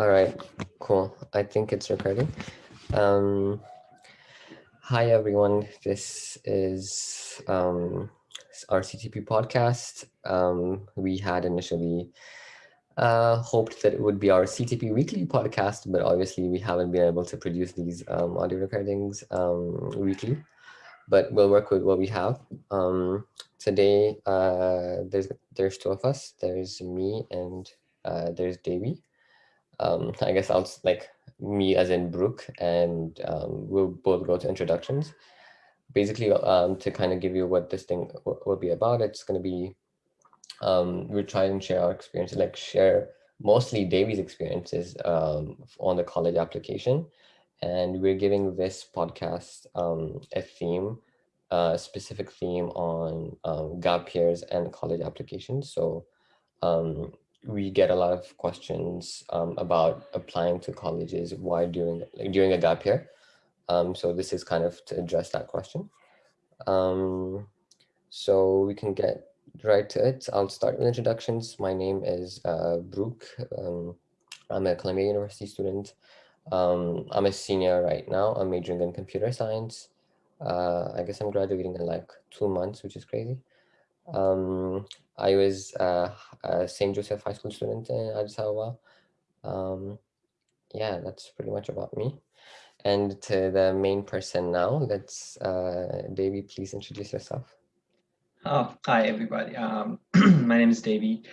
All right, cool. I think it's recording. Um, hi, everyone. This is um, our CTP podcast. Um, we had initially uh, hoped that it would be our CTP weekly podcast, but obviously we haven't been able to produce these um, audio recordings um, weekly, but we'll work with what we have. Um, today, uh, there's, there's two of us. There's me and uh, there's Davey um, I guess I'll like me as in Brooke, and um, we'll both go to introductions. Basically, um, to kind of give you what this thing will be about, it's going to be, um, we'll try and share our experiences, like share mostly Davy's experiences um, on the college application. And we're giving this podcast um, a theme, a specific theme on gap years and college applications. So um, we get a lot of questions um, about applying to colleges Why during like during a gap year. Um, so this is kind of to address that question. Um, so we can get right to it. I'll start with introductions. My name is uh, Brooke. Um, I'm a Columbia University student. Um, I'm a senior right now. I'm majoring in computer science. Uh, I guess I'm graduating in like two months, which is crazy. Um, I was uh, a St. Joseph High School student in Addis Ababa. Um, yeah, that's pretty much about me. And to the main person now, let's, uh, please introduce yourself. Oh, hi, everybody. Um, my name is Davey.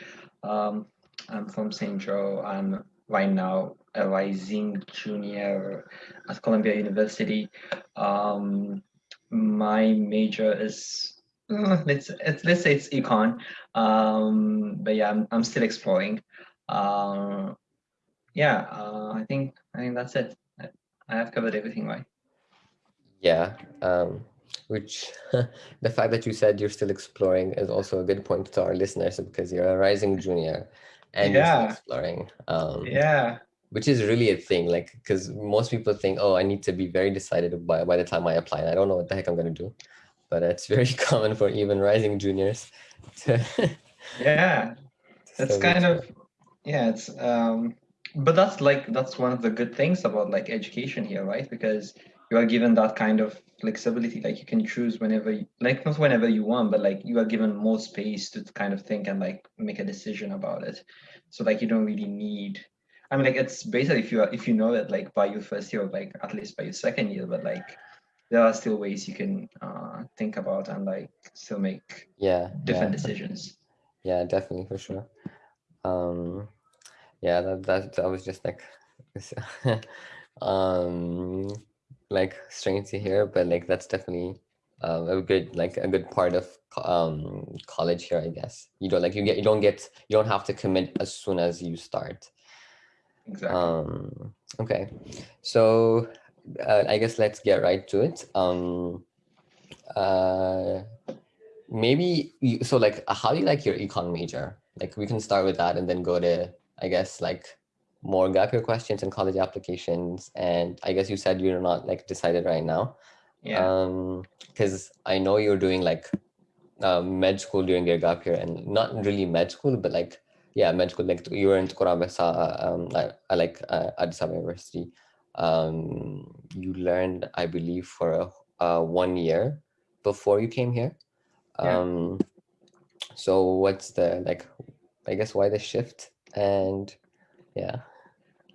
Um, I'm from St. Joe. I'm right now a rising junior at Columbia University. Um, my major is let's let's say it's econ um but yeah i'm, I'm still exploring. Um yeah uh, i think i think that's it. I, I have covered everything right? Yeah um which the fact that you said you're still exploring is also a good point to our listeners because you're a rising junior and yeah. you're still exploring um yeah. which is really a thing like because most people think oh i need to be very decided by, by the time i apply and i don't know what the heck i'm going to do but it's very common for even rising juniors to yeah. It's kind of yeah it's um but that's like that's one of the good things about like education here right? Because you are given that kind of flexibility like you can choose whenever you, like not whenever you want but like you are given more space to kind of think and like make a decision about it. So like you don't really need i mean like it's basically if you are if you know it like by your first year or like at least by your second year but like there are still ways you can uh, think about and like still make yeah different yeah. decisions. Yeah definitely for sure. Um yeah that that, that was just like um like strange to hear but like that's definitely uh, a good like a good part of um college here i guess. You don't like you get you don't get you don't have to commit as soon as you start. Exactly. Um okay. So uh, I guess let's get right to it. Um, uh, maybe you, so like how do you like your econ major? Like we can start with that and then go to I guess like more gap year questions and college applications. And I guess you said you're not like decided right now. Yeah. Um, because I know you're doing like uh, med school during your gap year and not really med school, but like yeah, med school. Like you were in Kurabesa, um, I, I like uh, Addis Ababa University um, you learned, I believe, for a, uh, one year before you came here. Yeah. Um, so what's the, like, I guess why the shift and yeah.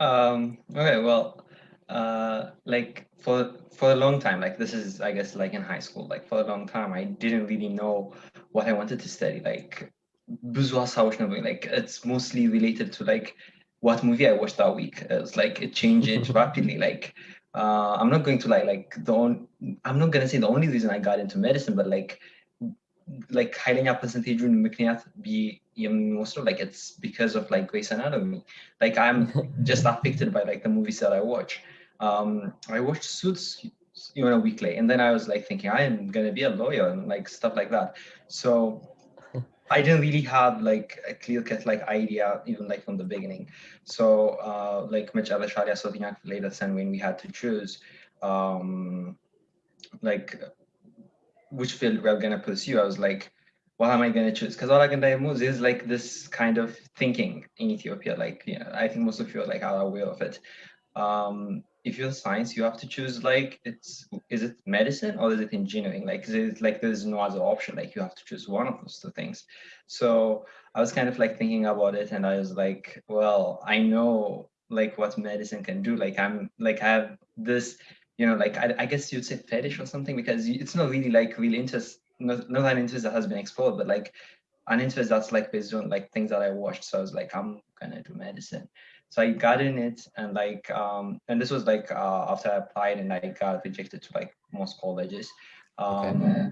Um, okay, well, uh, like for, for a long time, like this is, I guess, like in high school, like for a long time, I didn't really know what I wanted to study. Like, like it's mostly related to like what movie I watched that week. It's like it changes rapidly. Like uh, I'm not going to like like the on, I'm not gonna say the only reason I got into medicine, but like like ኃይለኛ percentage ምክንያት የሚወስደው like it's because of like Grey's Anatomy. Like I'm just affected by like the movies that I watch. Um, I watched Suits you know a week late, and then I was like thinking I am gonna be a lawyer and like stuff like that. So I didn't really have like a clear cut like idea even like from the beginning. So uh, like Mitch Abasharia Sotignac later said when we had to choose um, like which field we're gonna pursue, I was like, what am I gonna choose? Because all I can diagnose is like this kind of thinking in Ethiopia. Like yeah, I think most of you are like are aware of it. Um, if you're science, you have to choose like it's is it medicine or is it engineering? Like, is like there's no other option? Like, you have to choose one of those two things. So I was kind of like thinking about it, and I was like, well, I know like what medicine can do. Like, I'm like I have this, you know, like I, I guess you'd say fetish or something because it's not really like real interest, not, not an interest that has been explored, but like an interest that's like based on like things that I watched. So I was like, I'm gonna do medicine so I got in it and like um and this was like uh, after I applied and I got rejected to like most colleges. Um okay.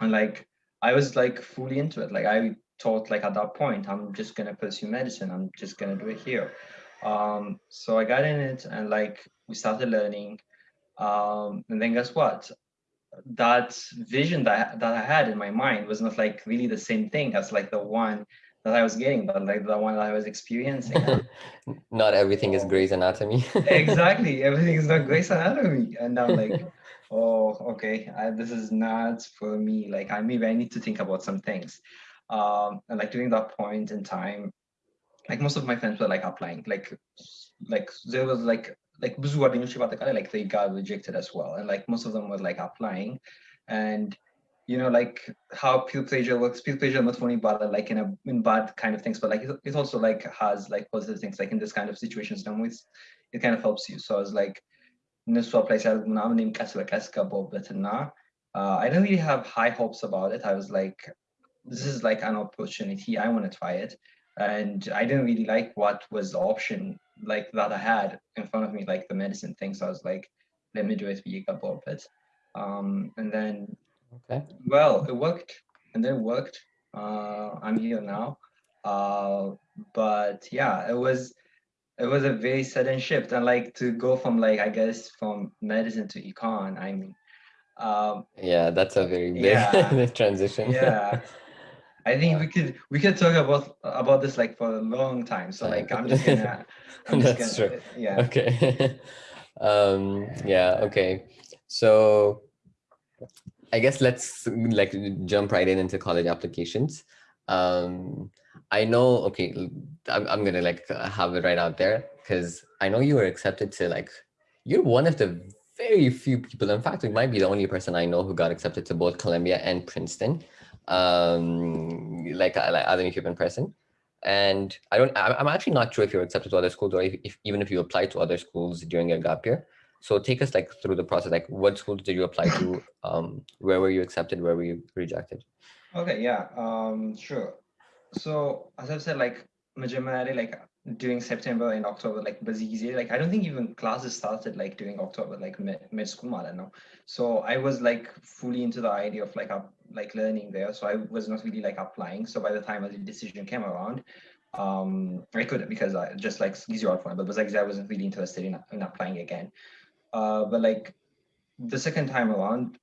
and like I was like fully into it. Like I thought like at that point I'm just gonna pursue medicine. I'm just gonna do it here. Um so I got in it and like we started learning. Um and then guess what? That vision that, that I had in my mind was not like really the same thing as like the one that I was getting, but like the one that I was experiencing. not everything is Grey's Anatomy. exactly, everything is not Grey's Anatomy, and I'm like, oh, okay, I, this is not for me. Like, I maybe I need to think about some things. Um, and like during that point in time, like most of my friends were like applying, like, like there was like like ብዙ ጓደኞች በአጠቃላይ like they got rejected as well, and like most of them were like applying, and you know, like how peer pressure works. Peer pressure not only bad, like in a in bad kind of things, but like it, it also like has like positive things. Like in this kind of situations, done with, it kind of helps you. So I was like, እነሱ አፕላይ ሲያደርጉ ምናምን እኔም ቀስ በቀስ ገባሁበት እና I didn't really have high hopes about it. I was like, this is like an opportunity. I want to try it. And I didn't really like what was the option like that I had in front of me, like the medicine thing. So I was like, let me do it, be a Um, and then Okay. Well, it worked and then it worked. Uh, I'm here now. Uh, but yeah, it was it was a very sudden shift and like to go from like I guess from medicine to econ. I mean, um, yeah, that's a very big yeah, transition. yeah. I think we could we could talk about about this like for a long time. So like I'm just gonna I'm just That's gonna, true. Yeah. Okay. um yeah, okay. So I guess let's like jump right in into college applications. Um, I know, okay, I'm, I'm gonna like have it right out there because I know you were accepted to like, you're one of the very few people, in fact, you might be the only person I know who got accepted to both Columbia and Princeton, um, like, like other Ethiopian person. And I don't, I'm actually not sure if you're accepted to other schools or if, if even if you applied to other schools during your gap year. So take us like through the process, like what schools did you apply to? Um, where were you accepted? Where were you rejected? Okay, yeah, um, sure. So as I've said, like majority like during September and October, like busy like I don't think even classes started like during October, like mid, school, I don't know. So I was like fully into the idea of like up like learning there. So I was not really like applying. So by the time the decision came around, um, I couldn't because I just like easier out for but it was like I wasn't really interested in, in applying again. Uh, but like the second time around,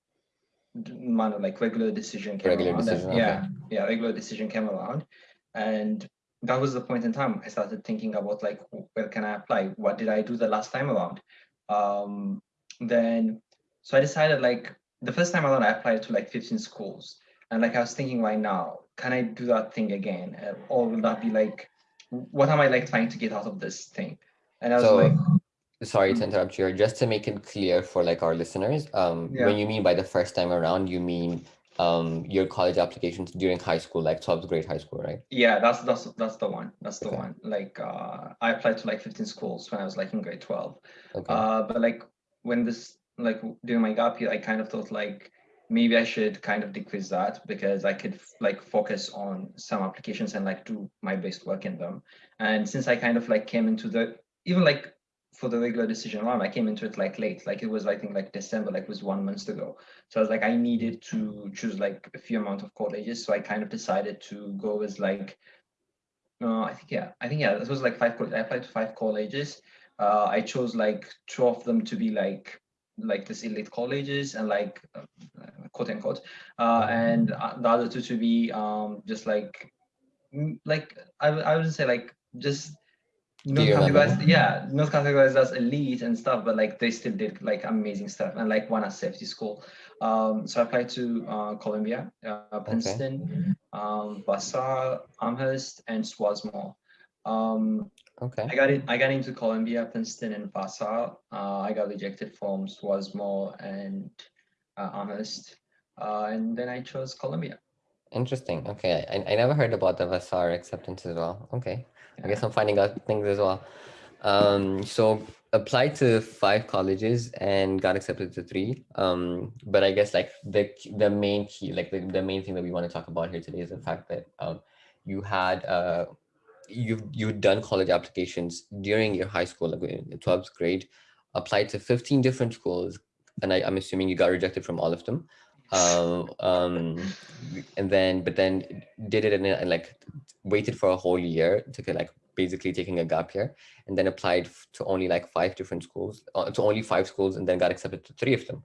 man, like regular decision came regular around. Decision, and, okay. Yeah, yeah, regular decision came around, and that was the point in time I started thinking about like where can I apply? What did I do the last time around? Um, then so I decided like the first time around I applied to like 15 schools, and like I was thinking right now, can I do that thing again, or will that be like, what am I like trying to get out of this thing? And I was so, like sorry to mm. interrupt you just to make it clear for like our listeners um yeah. when you mean by the first time around you mean um your college applications during high school like 12th grade high school right yeah that's that's that's the one that's the okay. one like uh i applied to like 15 schools when i was like in grade 12 okay. uh but like when this like during my gap year i kind of thought like maybe i should kind of decrease that because i could like focus on some applications and like do my best work in them and since i kind of like came into the even like for the regular decision round, I came into it like late, like it was I think like December, like it was one month ago. So I was like, I needed to choose like a few amount of colleges. So I kind of decided to go with like, uh, I think yeah, I think yeah, this was like five. I applied to five colleges. Uh, I chose like two of them to be like like this elite colleges and like uh, quote unquote, uh, and uh, the other two to be um just like like I I would say like just not categorized, yeah, not categorized as elite and stuff, but like they still did like amazing stuff and like one at safety school. Um, so I applied to uh, Columbia, uh, Princeton, okay. um, Vassar, Amherst, and Swarthmore. Um, Okay. I got it. I got into Columbia, Princeton, and Vassar. Uh, I got rejected from Swarthmore and uh, Amherst, uh, and then I chose Columbia. Interesting. Okay. I, I never heard about the Vassar acceptance as well. Okay. I guess I'm finding out things as well. Um, so applied to five colleges and got accepted to three. Um, but I guess like the the main key, like the, the main thing that we want to talk about here today is the fact that um, you had uh, you've you've done college applications during your high school, like in the 12th grade, applied to 15 different schools, and I, I'm assuming you got rejected from all of them. Um, um, and then but then did it and, like waited for a whole year to get like basically taking a gap year and then applied to only like five different schools uh, to only five schools and then got accepted to three of them.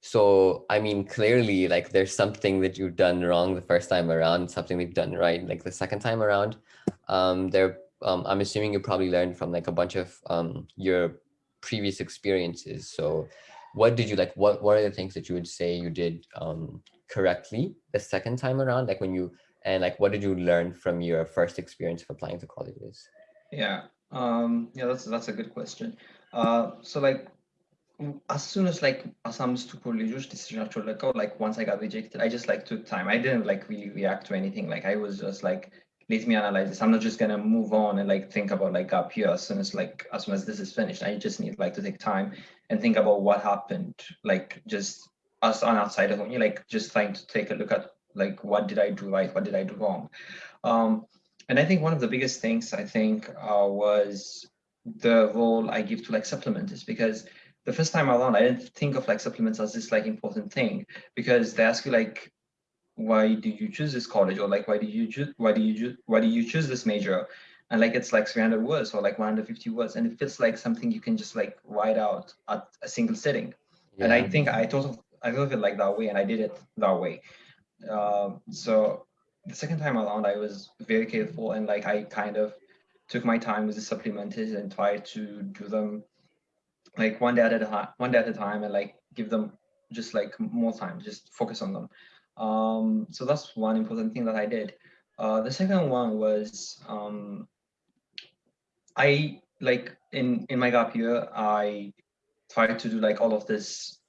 So i mean clearly like there's something that you've done wrong the first time around something you've done right like the second time around. Um there um, i'm assuming you probably learned from like a bunch of um your previous experiences. So what did you like what what are the things that you would say you did um correctly the second time around like when you and like what did you learn from your first experience of applying to colleges Yeah. Um, yeah, that's that's a good question. Uh, so like as soon as like Assam's to colleges decision like once I got rejected, I just like took time. I didn't like really react to anything. Like I was just like, let me analyze this. I'm not just gonna move on and like think about like up here as soon as like as soon as this is finished. I just need like to take time and think about what happened. Like just us on outside of me, like just trying to take a look at like what did I do right, what did I do wrong. Um, and I think one of the biggest things I think uh, was the role I give to like supplements because the first time around I didn't think of like supplements as this like important thing because they ask you like why do you choose this college? Or like why do you choose why do you choose why do you choose this major? And like it's like 300 words or like 150 words and it feels like something you can just like write out at a single sitting. And I think I thought of I thought of it like that way and I did it that way. Um, so the second time around I was very careful and like I kind of took my time with the supplementers and tried to do them like one day at a time one day at a time and like give them just like more time just focus on them um, so that's one important thing that I did. Uh, the second one was um, I like in in my gap year I tried to do like all of this,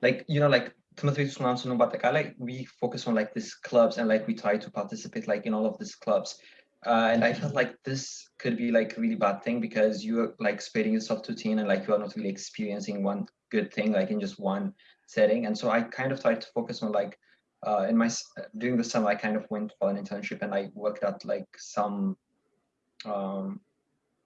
like you know like Timothy Mountain but like we focus on like these clubs and like we try to participate like in all of these clubs. Uh, and I felt like this could be like really bad thing because you're like spreading yourself to teen and like you are not really experiencing one good thing like in just one setting. And so I kind of tried to focus on like uh, in my during the summer I kind of went for an internship and I worked at like some um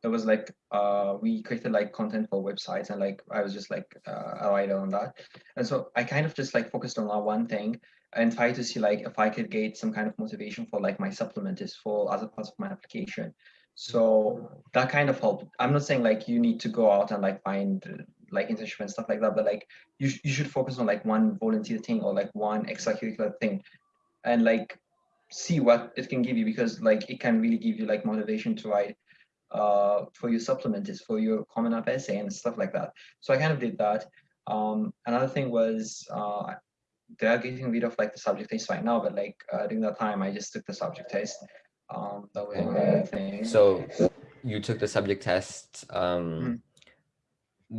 it was like uh we created like content for websites and like I was just like uh, a writer on that. And so I kind of just like focused on that one thing and try to see like if I could get some kind of motivation for like my supplementers for other parts of my application. So that kind of helped. I'm not saying like you need to go out and like find like internship and stuff like that but like you, sh- you should focus on like one volunteer thing or like one extracurricular thing and like see what it can give you because like it can really give you like motivation to write uh, for your supplementers, for your common app essay and stuff like that. So I kind of did that. Um, another thing was uh, they are getting rid of like the subject test right now, but like uh, during that time, I just took the subject test. Um, that was one other thing. so you took the subject test um Mhm.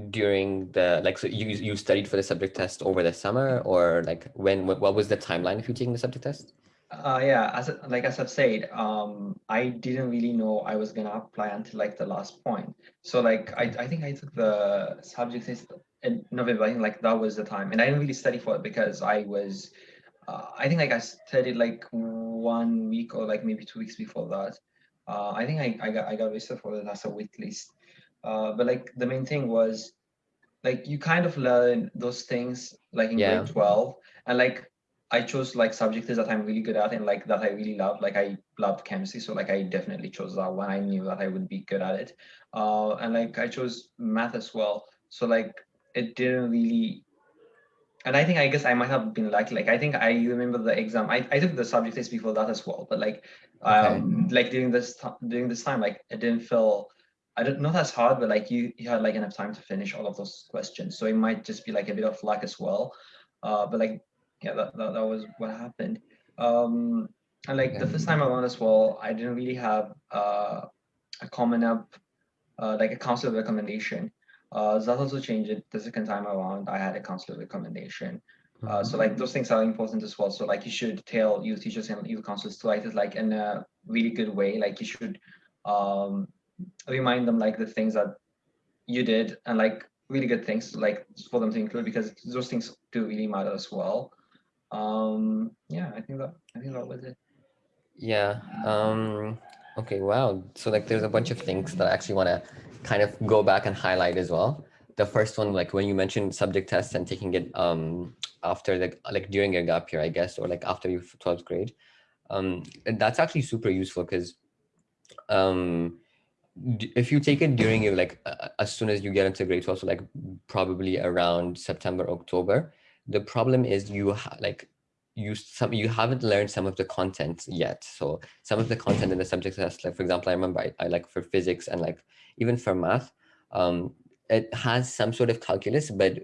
During the like so you you studied for the subject test over the summer or like when what, what was the timeline if you taking the subject test Uh, yeah, as like as I've said, um, I didn't really know I was gonna apply until like the last point. So like I, I think I took the subject test in November. I think like that was the time, and I didn't really study for it because I was, uh, I think like I studied like one week or like maybe two weeks before that. Uh, I think I, I got I got registered for the as a wait list. Uh, but like the main thing was like you kind of learn those things like in Yeah. grade 12 and like i chose like subjects that i'm really good at and like that i really love like i loved chemistry so like i definitely chose that one. I knew that i would be good at it. Uh and like i chose math as well. So like it didn't really and i think i guess i might have been lucky. Like i think i remember the exam i, I took the subject test before that as well. But like um like during this time during this time like it didn't feel I don't not as hard, but like you you had like enough time to finish all of those questions. So it might just be like a bit of luck as well. Uh, but like yeah, that, that, that was what happened. Um, and like the first time around as well, I didn't really have uh, a common app, uh, like a counselor recommendation. Uh, that also changed it the second time around. I had a counselor recommendation. Uh, so like those things are important as well. So like you should tell your teachers and your counselors to write it like in a really good way. Like you should um, remind them like the things that you did and like really good things like for them to include because those things do really matter as well. Um, yeah, I think that I think that was it. Yeah. Um, okay. Wow. So like, there's a bunch of things that I actually want to kind of go back and highlight as well. The first one, like when you mentioned subject tests and taking it um, after the like during your gap year, I guess, or like after your 12th grade, um, that's actually super useful because um, if you take it during like uh, as soon as you get into grade 12, so like probably around September, October, the problem is you like you some you haven't learned some of the content yet. So some of the content in the subject test like for example i remember i, I like for physics and like even for math um it has some sort of calculus but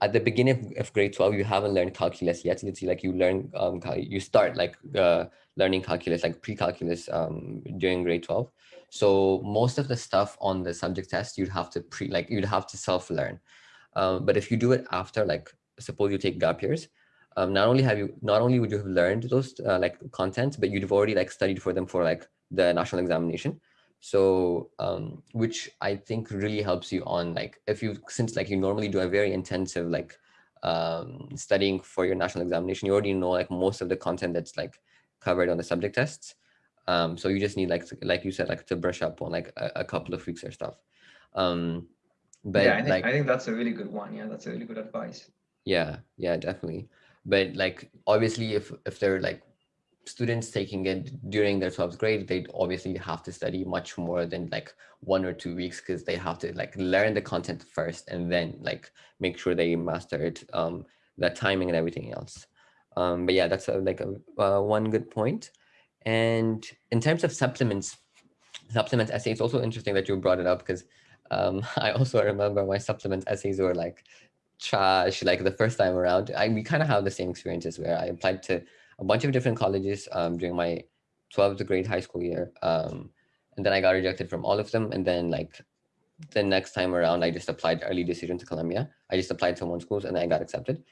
at the beginning of, grade 12 you haven't learned calculus yet. See like you learn um you start like uh learning calculus like pre-calculus um during grade 12 so most of the stuff on the subject test you'd have to pre like you'd have to self-learn. Um, but if you do it after like suppose you take gap years um, not only have you not only would you have learned those uh, like content but you'd have already like studied for them for like the national examination. So um, which i think really helps you on like if you since like you normally do a very intensive like um, studying for your national examination you already know like most of the content that's like covered on the subject tests um, so you just need like like you said like to brush up on like a, a couple of weeks or stuff. Um, but yeah, I think, like, I think that's a really good one. Yeah that's a really good advice. Yeah yeah definitely. But like obviously if if they're like students taking it during their 12th grade they'd obviously have to study much more than like one or two weeks because they have to like learn the content first and then like make sure they master it um the timing and everything else. Um but yeah that's a, like a uh, one good point and in terms of supplements supplement essays also interesting that you brought it up because um i also remember my supplement essays were like trash like the first time around. I, we kind of have the same experiences where I applied to a bunch of different colleges um, during my 12th grade high school year. Um, and then I got rejected from all of them. And then like the next time around, I just applied early decision to Columbia. I just applied to one schools and I got accepted.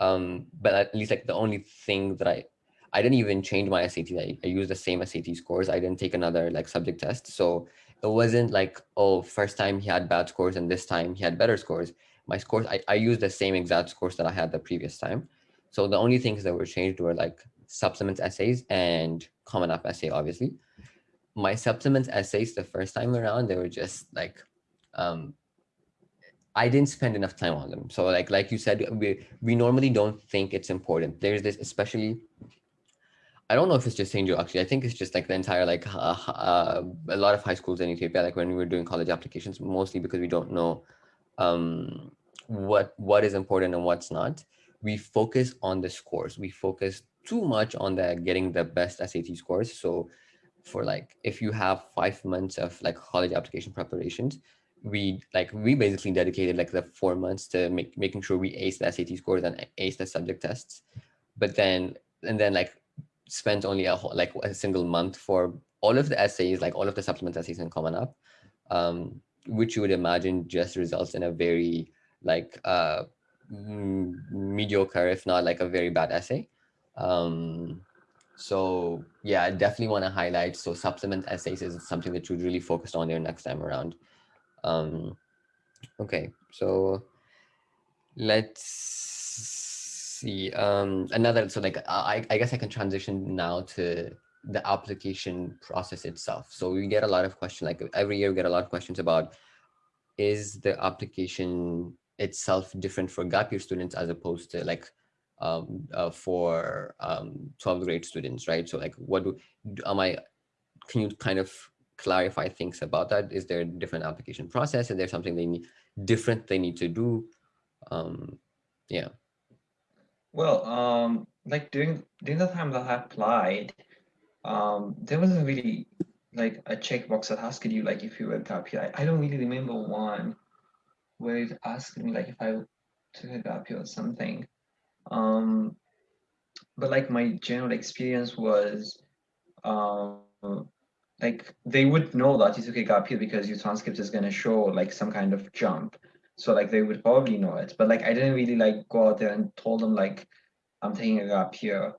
Um, but at least like the only thing that I, I didn't even change my SAT. I, I used the same SAT scores. I didn't take another like subject test. So it wasn't like, oh, first time he had bad scores and this time he had better scores my scores, I, I used the same exact scores that I had the previous time. So the only things that were changed were like supplements essays and common app essay, obviously. My supplements essays the first time around, they were just like, um, I didn't spend enough time on them. So like, like you said, we, we normally don't think it's important. There's this, especially, I don't know if it's just St. Joe actually. I think it's just like the entire, like uh, uh, a lot of high schools in Ethiopia, like when we were doing college applications, mostly because we don't know um, what what is important and what's not. We focus on the scores. We focus too much on the getting the best SAT scores. So for like if you have five months of like college application preparations, we like we basically dedicated like the four months to make making sure we ace the SAT scores and ace the subject tests. But then and then like spent only a whole, like a single month for all of the essays, like all of the supplement essays and Common App. Um, which you would imagine just results in a very like uh, mediocre, if not like a very bad essay. Um, so yeah, I definitely want to highlight. So supplement essays is something that you'd really focus on your next time around. Um, okay, so let's see. Um, another, so like, I, I guess I can transition now to the application process itself. So we get a lot of questions, like every year we get a lot of questions about, is the application itself different for gap year students as opposed to like um, uh, for um, 12th grade students, right? So like, what do, am I, can you kind of clarify things about that? Is there a different application process? Is there something they need different they need to do? Um, yeah. Well, um, like during, during the time that I applied, um, there wasn't really like a checkbox that asked you like if you were gap year. I, I don't really remember one where it asked me like if I took a gap year or something. Um, but like my general experience was um, like they would know that you took a gap year because your transcript is going to show like some kind of jump. So like they would probably know it, but like I didn't really like go out there and told them like I'm taking a gap here.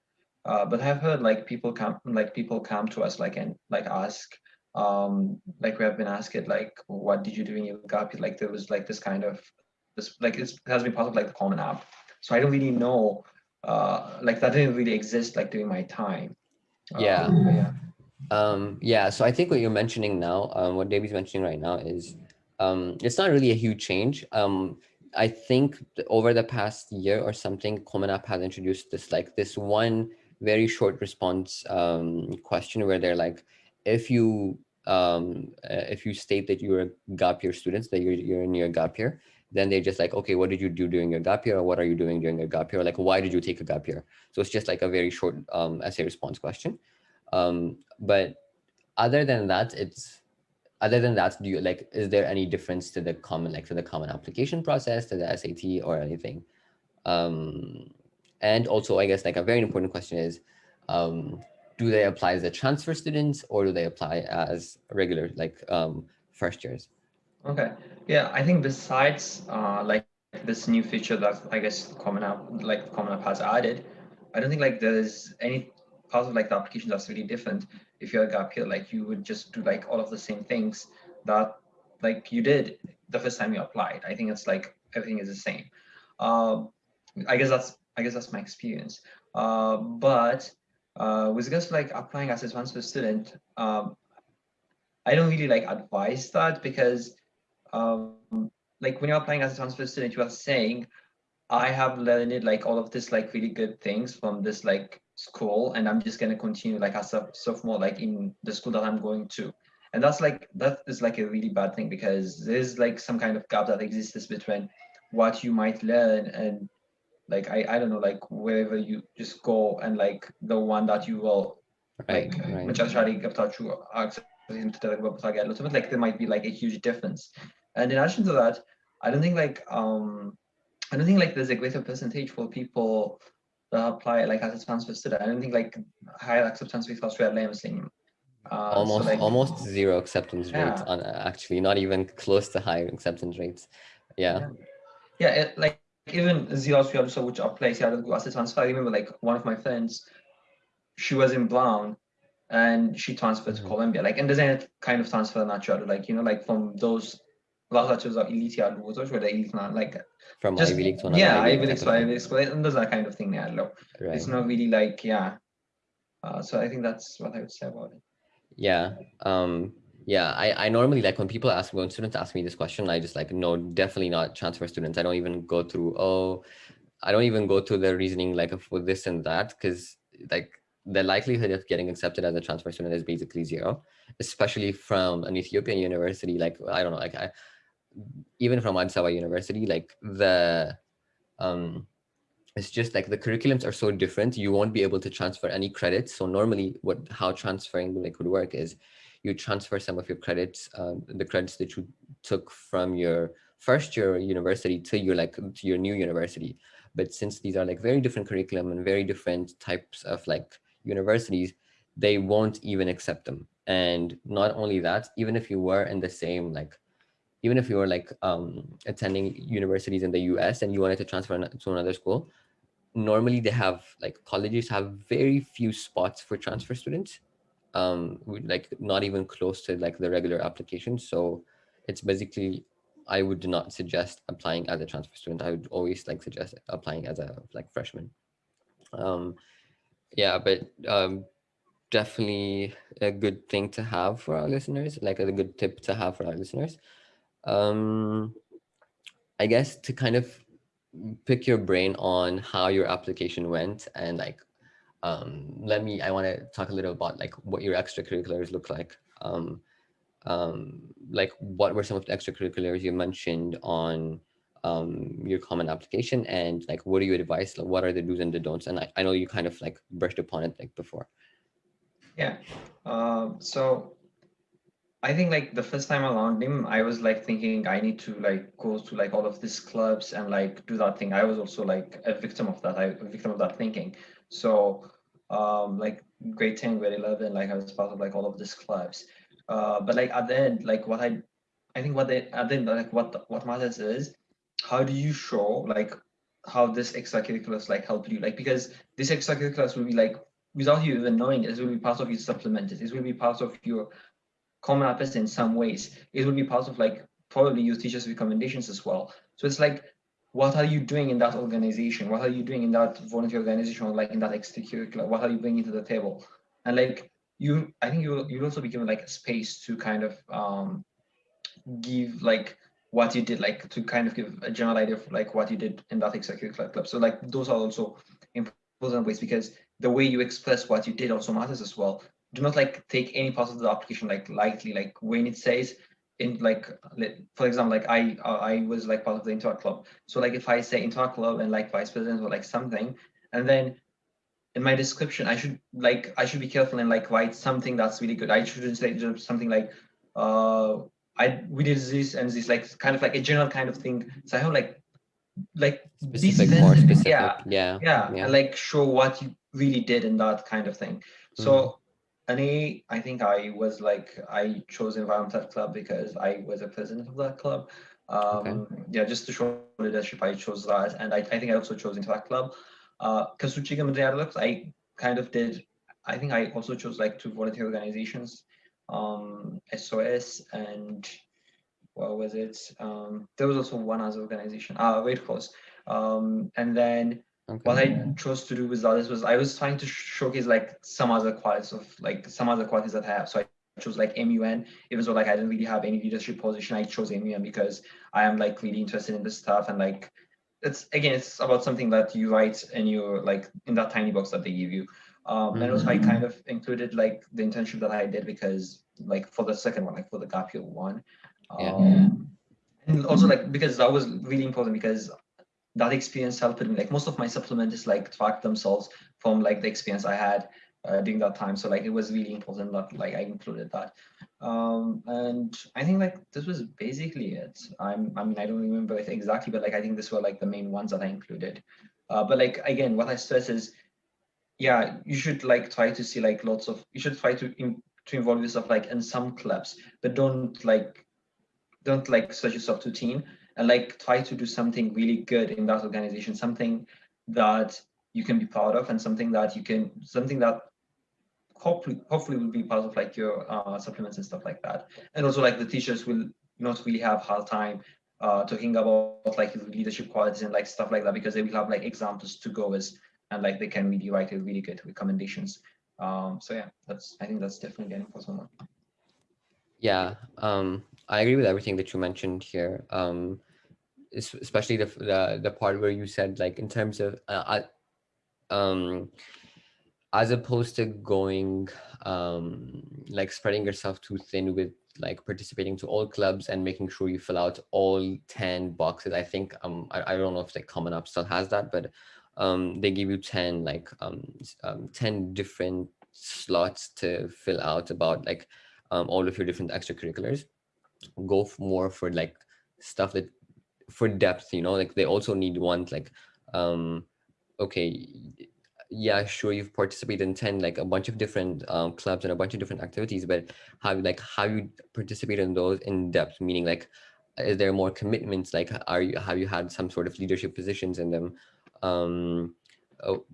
Uh, but I've heard like people come like people come to us like and like ask um like we have been asked it like what did you do in your gap? Like there was like this kind of this like it has been part of like the common app. So I don't really know uh like that didn't really exist like during my time. Yeah. Um, yeah. Um, yeah, so I think what you're mentioning now, um, what Davy's mentioning right now is um, it's not really a huge change. Um, I think over the past year or something, Common App has introduced this like this one very short response um, question where they're like, if you um, uh, if you state that you're a gap year student, that you're, you're in your gap year, then they're just like, okay, what did you do during your gap year? Or what are you doing during your gap year? Like, why did you take a gap year? So it's just like a very short um, essay response question. Um, but other than that, it's other than that, do you like, is there any difference to the common, like to the common application process, to the SAT or anything? Um, and also, I guess like a very important question is, um, do they apply as a transfer students or do they apply as regular, like um, first years? Okay, yeah, I think besides uh, like this new feature that I guess Common App, like Common App has added, I don't think like there's any part of like the application that's really different. If you're a gap year, like you would just do like all of the same things that like you did the first time you applied. I think it's like everything is the same. Um, I guess that's I guess that's my experience. Uh, but uh, with to like applying as a transfer student, um, I don't really like advise that because um, like when you're applying as a transfer student, you are saying, I have learned like all of this like really good things from this like school and i'm just going to continue like as a sophomore like in the school that i'm going to and that's like that is like a really bad thing because there's like some kind of gap that exists between what you might learn and like i i don't know like wherever you just go and like the one that you will Right, like right. መጨረሻ ላይ ገብታችሁ access የምትደረግበት ቦታ ጋር ያለው ትምህርት like there might be like a huge difference and in addition to that i don't think like um i don't think like there's a greater percentage for people that apply like asset transfer student. I don't think like high acceptance rates we Australia Muslim. Uh, almost so, like, almost zero acceptance yeah. rates on actually not even close to high acceptance rates. Yeah. Yeah, yeah it, like even Zios, we also which are placed out of Google transfer. I remember like one of my friends, she was in Brown and she transferred mm -hmm. to mm-hmm. Columbia. Like, and there's any kind of transfer natural, like, you know, like from those Vlahachev's or or should I like. From just, Ivy League to Yeah, Ivy League to Ivy League. and there's that kind of thing. Right. It's not really like, yeah. Uh, so I think that's what I would say about it. Yeah. Um, yeah, I, I normally like when people ask, when students ask me this question, I just like, no, definitely not transfer students. I don't even go through, oh, I don't even go through the reasoning like for this and that, because like the likelihood of getting accepted as a transfer student is basically zero, especially from an Ethiopian university. Like, I don't know, like I, even from Addis Ababa University, like the um it's just like the curriculums are so different you won't be able to transfer any credits. So normally what how transferring like would work is you transfer some of your credits um, the credits that you took from your first year university to your like to your new university. But since these are like very different curriculum and very different types of like universities they won't even accept them. And not only that even if you were in the same like even if you were like um, attending universities in the US and you wanted to transfer to another school, normally they have like colleges have very few spots for transfer students, um, like not even close to like the regular application. So it's basically, I would not suggest applying as a transfer student. I would always like suggest applying as a like freshman. Um, yeah, but um, definitely a good thing to have for our listeners, like a good tip to have for our listeners um i guess to kind of pick your brain on how your application went and like um let me i want to talk a little about like what your extracurriculars look like. Um um like what were some of the extracurriculars you mentioned on um your common application and like what do you advise like what are the do's and the don'ts? And I, I know you kind of like brushed upon it like before. Yeah. Um, so I think like the first time around him, I was like thinking I need to like go to like all of these clubs and like do that thing. I was also like a victim of that. I a victim of that thinking. So um, like grade 10, grade 11, like I was part of like all of these clubs. Uh, but like at the end, like what I, I think what they, at the end, like what, what matters is how do you show like how this extracurriculars like help you? Like, because this extracurriculars will be like, without you even knowing it, it will be part of your supplemented. It will be part of your common apps in some ways. It would be part of like probably your teacher's recommendations as well. So it's like what are you doing in that organization? What are you doing in that volunteer organization or like in that extracurricular? What are you bringing to the table? And like you, I think you you'll also be given like a space to kind of um, give like what you did, like to kind of give a general idea of like what you did in that extracurricular club. So like those are also important ways because the way you express what you did also matters as well. Do not like take any part of the application like lightly, like when it says in like for example like i uh, i was like part of the interact club. So like if i say interact club and like vice president or like something and then in my description i should like i should be careful and like write something that's really good. I shouldn't say just something like uh i we did this and this like kind of like a general kind of thing. So i have like like specific more specific. Yeah, yeah yeah. yeah and like show what you really did in that kind of thing. So and I, I think I was like I chose environmental club because I was a president of that club. Um, Yeah, just to show leadership, I chose that, and I, I think I also chose interact club. Because uh, I kind of did. I think I also chose like two volunteer organizations, um, SOS and what was it? Um, there was also one other organization, uh, Red Cross. Um, and then okay. what I chose to do with others was I was trying to showcase like some other qualities of like some other qualities that I have. So I chose like MUN, even though like I didn't really have any leadership position, I chose MUN because I am like really interested in this stuff and like it's again it's about something that you write and you're like in that tiny box that they give you. Um, and also I Mm-hmm. kind of included like the internship that I did because like for the second one, like for the gap year one. Yeah. Um, and also like because that was really important because that experience helped me. Like most of my supplements like track themselves from like the experience i had uh, during that time. So like it was really important that like i included that. Um and i think like this was basically it. I'm i mean i don't remember exactly but like i think this were like the main ones that i included. Uh, but like again what i stress is yeah you should like try to see like lots of you should try to in, to involve yourself like in some clubs but don't like don't like stretch yourself thin. and like try to do something really good in that organization something that you can be proud of and something that you can something that hopefully hopefully will be part of like your uh, supplements and stuff like that. And also like the teachers will not really have hard time uh, talking about like leadership qualities and like stuff like that because they will have like examples to go with and like they can really write a really good recommendations. Um so yeah that's i think that's definitely an important one. Yeah, um, I agree with everything that you mentioned here. Um, especially the the the part where you said like in terms of uh, um, as opposed to going um like spreading yourself too thin with like participating to all clubs and making sure you fill out all 10 boxes i think um i, I don't know if like common app still has that but um they give you 10 like um, um 10 different slots to fill out about like um all of your different extracurriculars go more for like stuff that for depth you know? Like they also need one like um okay yeah sure you've participated in 10 like a bunch of different um, clubs and a bunch of different activities but how like how you participate in those in depth? Meaning like is there more commitments? Like are you have you had some sort of leadership positions in them? Um oh,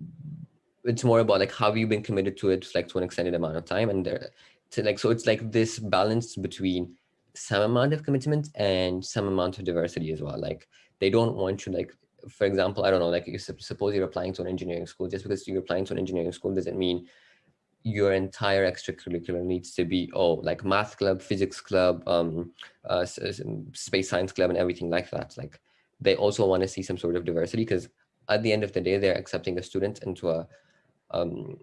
it's more about like how have you been committed to it like to an extended amount of time? And there to like so it's like this balance between some amount of commitment and some amount of diversity as well. Like they don't want you like for example i don't know like you suppose you're applying to an engineering school just because you're applying to an engineering school doesn't mean your entire extracurricular needs to be oh like math club physics club um uh, space science club and everything like that. Like they also want to see some sort of diversity because at the end of the day they're accepting a student into a um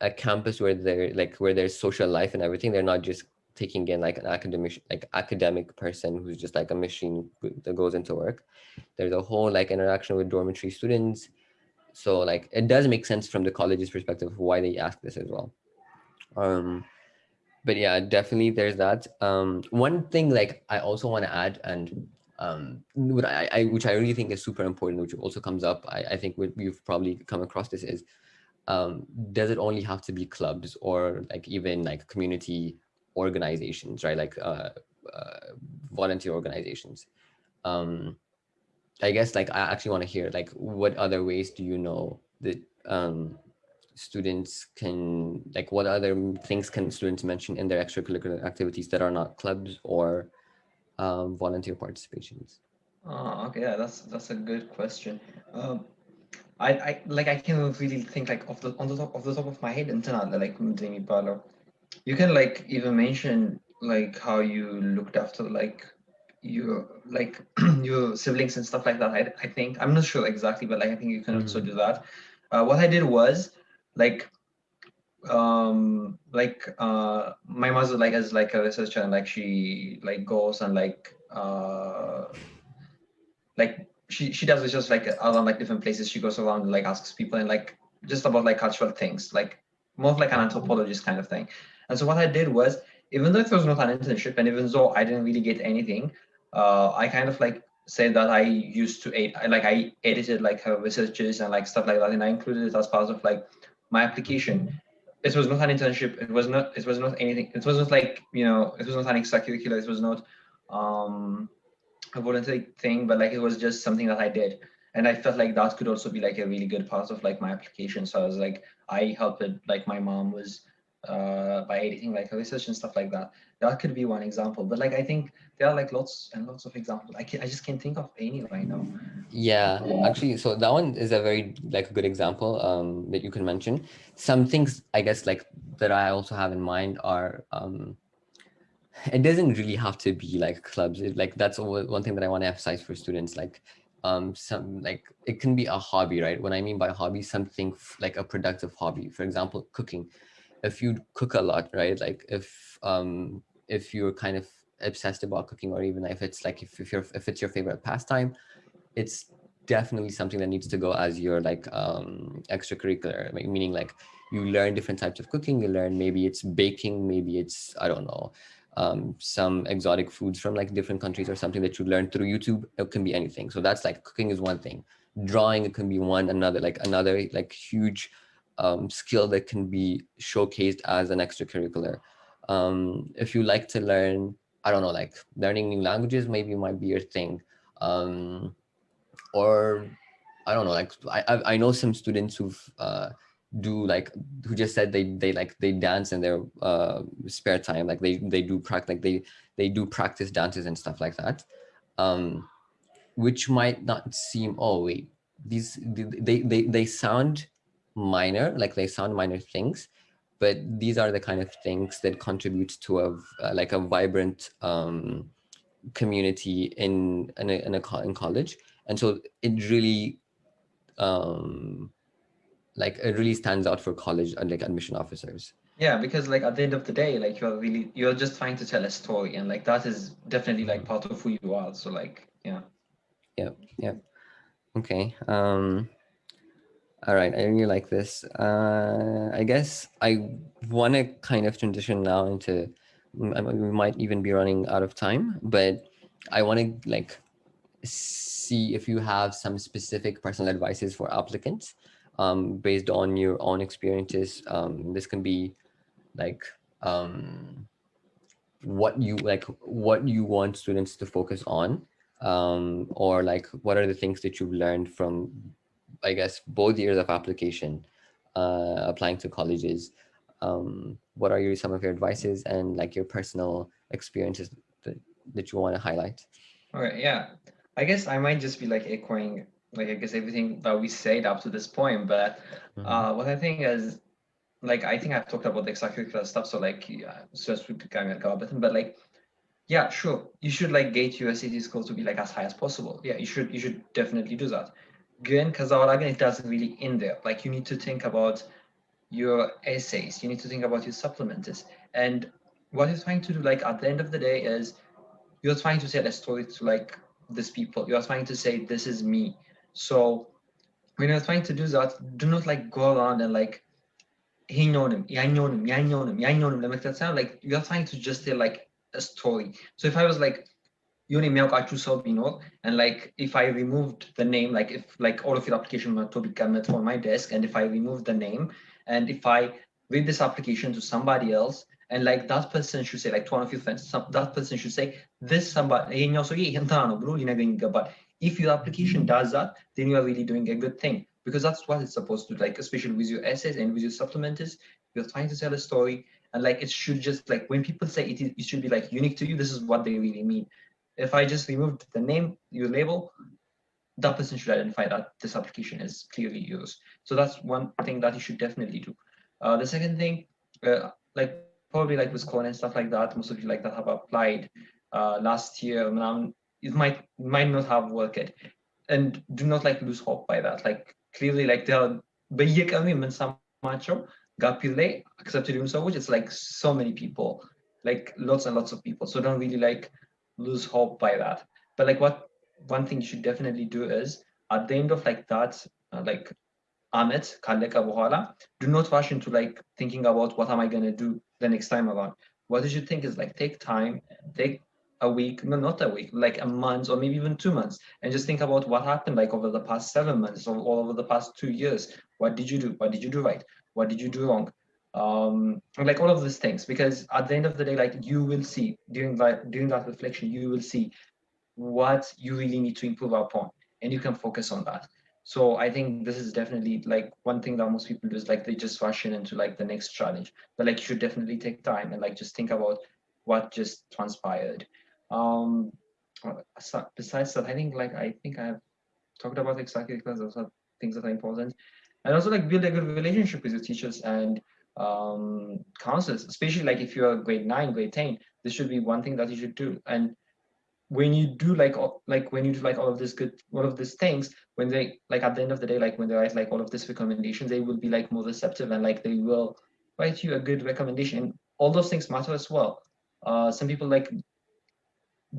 a campus where they're like where there's social life and everything. They're not just taking in like an academic like academic person who's just like a machine that goes into work. There's a whole like interaction with dormitory students. So like it does make sense from the college's perspective why they ask this as well. Um but yeah definitely there's that. Um one thing like i also want to add and um what I, I which i really think is super important which also comes up i, I think we've probably come across this is um, does it only have to be clubs or like even like community organizations, right? Like uh, uh, volunteer organizations. Um, I guess like I actually want to hear like what other ways do you know that um, students can like what other things can students mention in their extracurricular activities that are not clubs or um, volunteer participations? Oh, okay, yeah, that's that's a good question. Um, I, I like I can't really think like off the on the top of the top of my head until like Demi Palo. You can like even mention like how you looked after like your like your siblings and stuff like that. I, I think I'm not sure exactly, but like I think you can mm -hmm. also do that. Uh, what I did was like um like uh my mother like as like a researcher and like she like goes and like uh like she she does it just like around like different places she goes around and like asks people and like just about like cultural things like more of like an anthropologist kind of thing and so what i did was even though it was not an internship and even though i didn't really get anything uh i kind of like said that i used to edit like i edited like her researches and like stuff like that and i included it as part of like my application. It was not an internship. It was not it was not anything it was not like you know it was not an extracurricular. It was not um a voluntary thing but like it was just something that i did. And i felt like that could also be like a really good part of like my application. So i was like i helped it like my mom was uh by editing like research and stuff like that. That could be one example but like i think there are like lots and lots of examples. I can i just can't think of any right now. Yeah actually so that one is a very like a good example um that you can mention. Some things i guess like that i also have in mind are um it doesn't really have to be like clubs. It, like that's one thing that i want to emphasize for students like um some like it can be a hobby right? When i mean by hobby something like a productive hobby. For example cooking if you cook a lot right like if um if you're kind of obsessed about cooking or even if it's like if, if you're if it's your favorite pastime it's definitely something that needs to go as your like um extracurricular meaning like you learn different types of cooking you learn maybe it's baking maybe it's i don't know um, some exotic foods from like different countries or something that you learn through YouTube. It can be anything. So that's like cooking is one thing. Drawing it can be one another like another like huge um, skill that can be showcased as an extracurricular. Um, if you like to learn, I don't know, like learning new languages maybe might be your thing. Um, or I don't know, like I, I know some students who've uh, do like who just said they they like they dance in their uh spare time like they they do practice like they they do practice dances and stuff like that um which might not seem oh wait these they they they sound minor like they sound minor things but these are the kind of things that contribute to a uh, like a vibrant um community in in a, in, a, in college. And so it really um like it really stands out for college and like admission officers. Yeah because like at the end of the day like you're really you're just trying to tell a story and like that is definitely like part of who you are. So like yeah. Yeah yeah. Okay um all right i really like this uh i guess i want to kind of transition now into we might even be running out of time but i want to like see if you have some specific personal advices for applicants um, based on your own experiences. Um, this can be like um, what you like, what you want students to focus on, um, or like what are the things that you've learned from, I guess, both years of application, uh, applying to colleges. Um, what are your some of your advices and like your personal experiences that, that you want to highlight? All right, yeah. I guess I might just be like echoing like I guess everything that we said up to this point. But mm-hmm. uh, what I think is, like I think I've talked about the extracurricular stuff. So like, yeah, to kind of go but like, yeah, sure, you should like gate your SAT score to be like as high as possible. Yeah, you should you should definitely do that. Because again, it doesn't really in there. Like you need to think about your essays. You need to think about your supplements. And what you're trying to do, like at the end of the day, is you're trying to tell a story to like these people. You're trying to say, this is me so when you're trying to do that, do not like go around and like he know him, I know him, I know him, I know him. Like that sound like you're trying to just tell like a story. So if I was like, and like if I removed the name, like if like all of your application were to be commit for my desk, and if I remove the name, and if I read this application to somebody else, and like that person should say, like to one of your friends, some, that person should say, this somebody, but if your application does that, then you are really doing a good thing because that's what it's supposed to like, especially with your essays and with your supplementers, you're trying to tell a story and like it should just like when people say it, it should be like unique to you, this is what they really mean. if I just removed the name, your label, that person should identify that this application is clearly yours. So that's one thing that you should definitely do. Uh, the second thing, uh, like probably like with Corn and stuff like that, most of you like that have applied uh, last year. Um, it might might not have worked, and do not like lose hope by that. Like clearly, like there are በየቀኑ የምንሰማቸው ጋፒል ላይ accepted የሆኑ ሰዎች it's like so many people like lots and lots of people so don't really like lose hope by that. But like what one thing you should definitely do is at the end of like that, uh, like Amit ካለቀ በኋላ do not rush into like thinking about what am I going to do the next time around. What you should think is like take time, take a week, no, not a week, like a month or maybe even two months, and just think about what happened like over the past seven months or all over the past two years. What did you do? What did you do right? What did you do wrong? Um like all of these things because at the end of the day like you will see during that during that reflection you will see what you really need to improve upon and you can focus on that. So i think this is definitely like one thing that most people do is like they just rush in into like the next challenge. But like you should definitely take time and like just think about what just transpired. Um besides that i think like i think i have talked about exactly because those are things that are important. And also like build a good relationship with your teachers and um, counselors, especially like if you're grade nine, grade 10, this should be one thing that you should do. And when you do like, like when you do like all of this good, all of these things, when they like at the end of the day, like when they write like all of these recommendations, they will be like more receptive and like they will write you a good recommendation. And all those things matter as well. Uh, some people like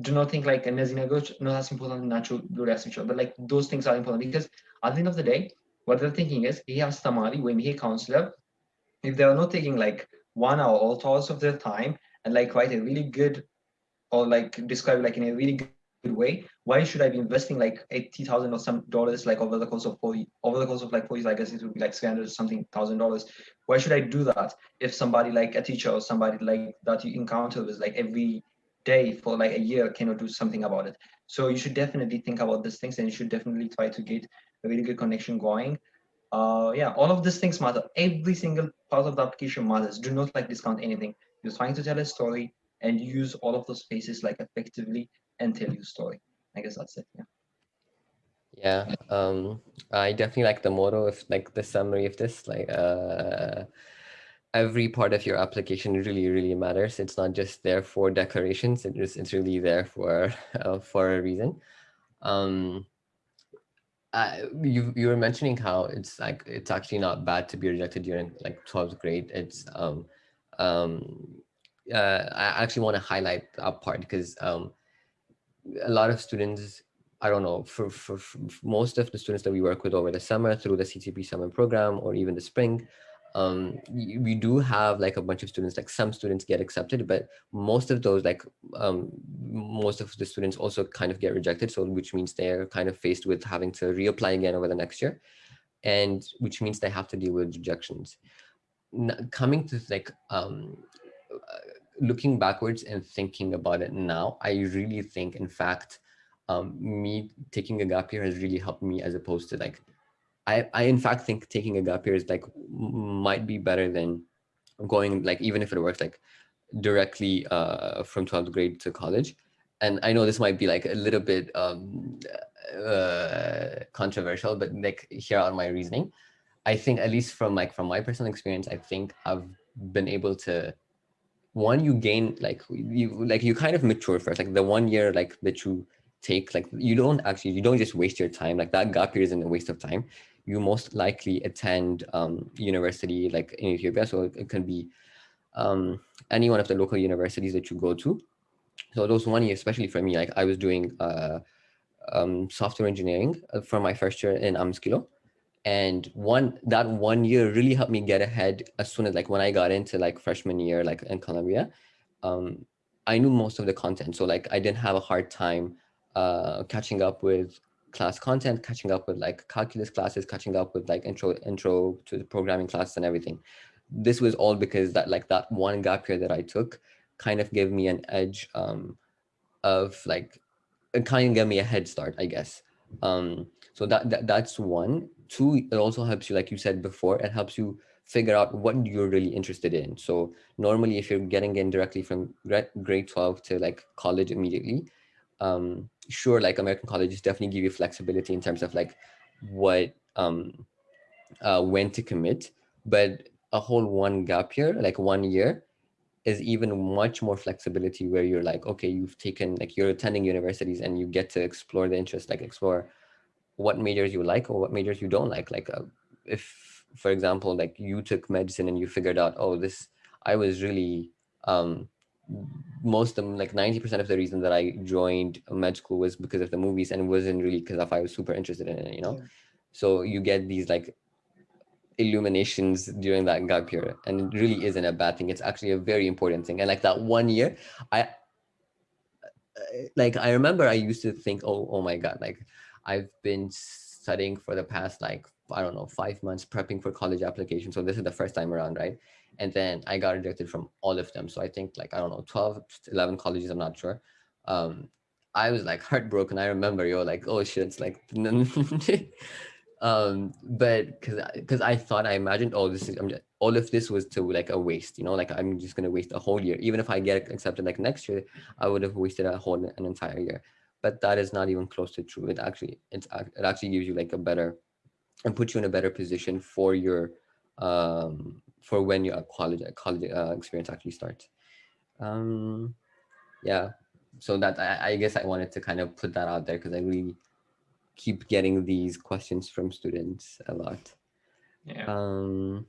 do not think like እነዚህ ነገሮች not as important ናቸው ብሎ ያስብ but like those things are important because at the end of the day what they're thinking is ይሄ አስተማሪ ወይም ይሄ counselor if they are not taking like one hour or two hours of their time and like write a really good or like describe like in a really good way why should i be investing like 80000 or some dollars like over the course of four over the course of like four years? I guess it would be like 300 something thousand dollars. Why should i do that if somebody like a teacher or somebody like that you encounter is like every day for like a year cannot do something about it? So you should definitely think about these things and you should definitely try to get a really good connection going uh yeah all of these things matter. Every single part of the application matters. Do not like discount anything. You're trying to tell a story and use all of those spaces like effectively and tell your story. I guess that's it yeah. Yeah um i definitely like the motto of like the summary of this like uh every part of your application really really matters. It's not just there for decorations. It is it's really there for uh, for a reason. Um uh, you you were mentioning how it's like it's actually not bad to be rejected during like 12th grade. It's um um uh, I actually want to highlight that part because um a lot of students I don't know for, for, for most of the students that we work with over the summer through the CTP summer program or even the spring um we do have like a bunch of students like some students get accepted but most of those like um most of the students also kind of get rejected so which means they're kind of faced with having to reapply again over the next year and which means they have to deal with rejections. Coming to like um looking backwards and thinking about it now i really think in fact um me taking a gap year has really helped me as opposed to like I, I in fact think taking a gap year is like might be better than going like even if it works like directly uh, from 12th grade to college. And I know this might be like a little bit um, uh, controversial, but like here are my reasoning. I think at least from like from my personal experience, I think I've been able to one you gain like you like you kind of mature first like the one year like that you take like you don't actually you don't just waste your time like that gap year isn't a waste of time you most likely attend um, university like in Ethiopia. So it can be um, any one of the local universities that you go to. So those one year, especially for me, like I was doing uh, um, software engineering for my first year in Amskilo. And one that one year really helped me get ahead as soon as like when I got into like freshman year, like in Columbia, um, I knew most of the content. So like I didn't have a hard time uh, catching up with class content, catching up with like calculus classes, catching up with like intro intro to the programming classes and everything. This was all because that like that one gap year that I took kind of gave me an edge um, of like it kind of gave me a head start, I guess. Um, so that, that that's one. Two, it also helps you, like you said before, it helps you figure out what you're really interested in. So normally if you're getting in directly from grade 12 to like college immediately, um, sure, like American colleges definitely give you flexibility in terms of like what, um, uh, when to commit, but a whole one gap year, like one year, is even much more flexibility where you're like, okay, you've taken, like you're attending universities and you get to explore the interest, like explore what majors you like or what majors you don't like. Like uh, if, for example, like you took medicine and you figured out, oh, this, I was really, um, most of them, like 90% of the reason that I joined med school was because of the movies and wasn't really because I was super interested in it, you know? Yeah. So you get these like illuminations during that gap year and it really isn't a bad thing it's actually a very important thing and like that one year i uh, like i remember i used to think oh oh my god like i've been studying for the past like i don't know five months prepping for college application so this is the first time around right and then i got rejected from all of them. So i think like i don't know 12 11 colleges i'm not sure. Um i was like heartbroken. I remember you're like oh shit it's like um but because because i thought i imagined all oh, this is I'm just, all of this was to like a waste you know like i'm just going to waste a whole year. Even if i get accepted like next year i would have wasted a whole an entire year. But that is not even close to true. It actually it's it actually gives you like a better and puts you in a better position for your um for when your college college uh, experience actually starts um yeah so that I, I guess i wanted to kind of put that out there because i really keep getting these questions from students a lot. Yeah. Um,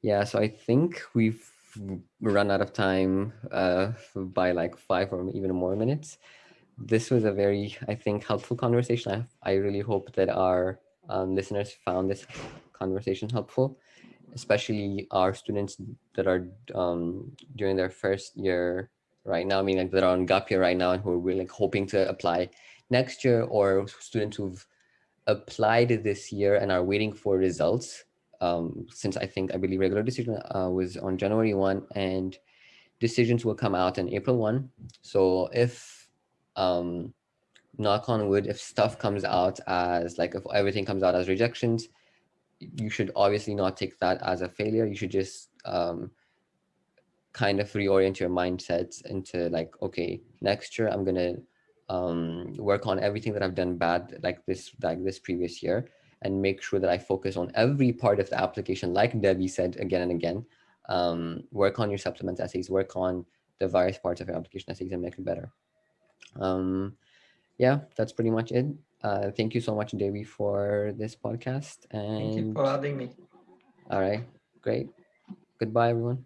yeah, so I think we've run out of time uh, by like five or even more minutes. This was a very, I think, helpful conversation. I, I really hope that our um, listeners found this conversation helpful, especially our students that are um, during their first year right now, I mean, like that are on gap year right now and who are really like hoping to apply next year or students who've applied this year and are waiting for results um, since I think I believe regular decision uh, was on January 1 and decisions will come out in April 1. So if um, knock on wood, if stuff comes out as like if everything comes out as rejections, you should obviously not take that as a failure. You should just um, kind of reorient your mindset into like, okay, next year I'm going to um, work on everything that I've done bad like this like this previous year and make sure that I focus on every part of the application like Debbie said again and again um, work on your supplement essays work on the various parts of your application essays and make it better um, yeah that's pretty much it uh, thank you so much Debbie for this podcast and thank you for having me. All right great. Goodbye everyone